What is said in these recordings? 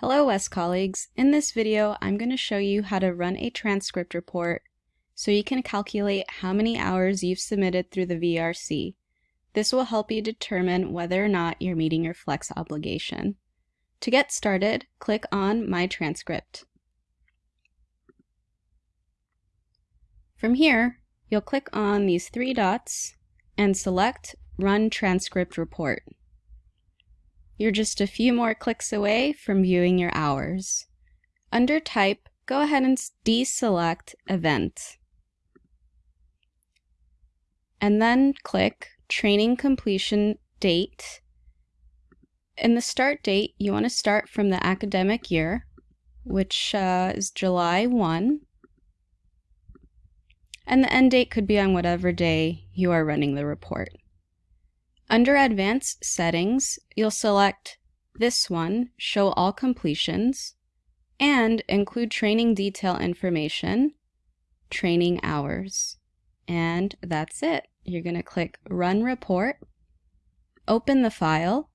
Hello WES colleagues. In this video, I'm going to show you how to run a transcript report so you can calculate how many hours you've submitted through the VRC. This will help you determine whether or not you're meeting your flex obligation. To get started, click on My Transcript. From here, you'll click on these three dots and select Run Transcript Report. You're just a few more clicks away from viewing your hours. Under Type, go ahead and deselect Event. And then click Training Completion Date. In the start date, you want to start from the academic year, which uh, is July 1. And the end date could be on whatever day you are running the report. Under Advanced Settings, you'll select this one, Show All Completions, and include training detail information, training hours. And that's it. You're going to click Run Report, open the file,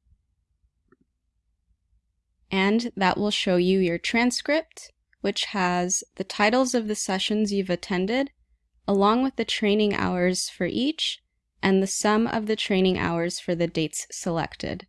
and that will show you your transcript, which has the titles of the sessions you've attended, along with the training hours for each, and the sum of the training hours for the dates selected.